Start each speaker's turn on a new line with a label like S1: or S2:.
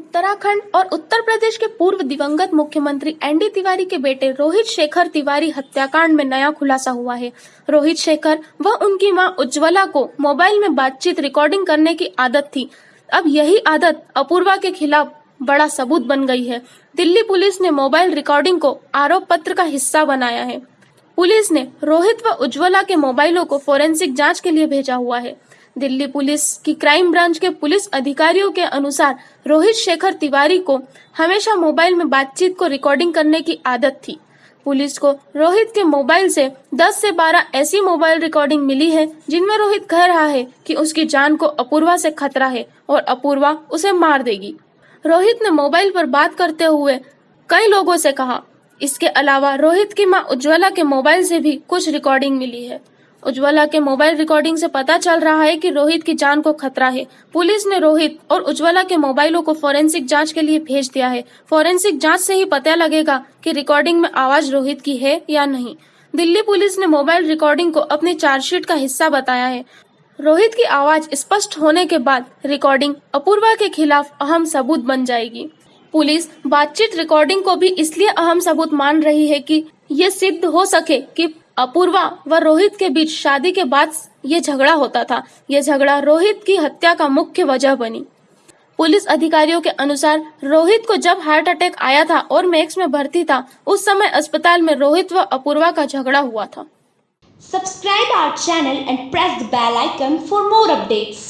S1: उत्तराखंड और उत्तर प्रदेश के पूर्व दिवंगत मुख्यमंत्री एनडी तिवारी के बेटे रोहित शेखर तिवारी हत्याकांड में नया खुलासा हुआ है। रोहित शेखर व उनकी माँ उज्ज्वला को मोबाइल में बातचीत रिकॉर्डिंग करने की आदत थी। अब यही आदत अपूर्वा के खिलाफ बड़ा सबूत बन गई है। दिल्ली पुलिस ने मोबाइल रिकॉर्डिंग को आरोप पत्र का हिस्सा बनाया है। पुलिस ने रोहित व उज्ज्वला के मोबाइलों को फोरेंसिक जाँच के लिए भेजा हुआ है। दिल्ली पुलिस की क्राइम ब्रांच के पुलिस अधिकारियों के अनुसार रोहित शेखर तिवारी को हमेशा मोबाइल में बातचीत को रिकॉर्डिंग करने की आदत थी। पुलिस को रोहित के मोबाइल से 10 से 12 ऐसी मोबाइल रिकॉर्डिंग मिली है, जिनमें रोहित कह रहा है कि उसकी जान को अपूर्वा से खतरा है और अपूर्वा उसे मार देगी। रोहित ने मोबाइल पर बात करते हुए कई लोगों से कहा। इसके अलावा रोहित की माँ उज्ज्वला के मोबाइल से भी कुछ रिकॉर्डिंग मिली है। उज्ज्वला के मोबाइल रिकॉर्डिंग से पता चल रहा है कि रोहित की जान को खतरा है। पुलिस ने रोहित और उज्ज्वला के मोबाइलों को फोरेंसिक जाँच के लिए भेज दिया है। फोरेंसिक जाँच से ही पता लगेगा कि रिकॉर्डिंग में आवाज़ रोहित की है या नहीं। दिल्ली पुलिस ने मोबाइल रिकॉर्डिंग को अपनी चार्जशीट का हिस्सा बताया है। रोहित की आवाज़ स्पष्ट होने के बाद रिकॉर्डिंग अपूर्वा के खिलाफ अहम सबूत बन जाएगी। पुलिस बातचीत रिकॉर्डिंग को भी इसलिए अहम सबूत मान रही है कि ये सिद्ध हो सके कि अपूर्वा व रोहित के बीच शादी के बाद ये झगड़ा होता था। ये झगड़ा रोहित की हत्या का मुख्य वजह बनी। पुलिस अधिकारियों के अनुसार रोहित को जब हार्ट अटैक आया था और मैक्स में भर्ती था, उस समय अस्पताल में रोहित व अपूर्वा का झगड़ा हुआ था।
S2: Subscribe our channel and press the bell icon for more updates.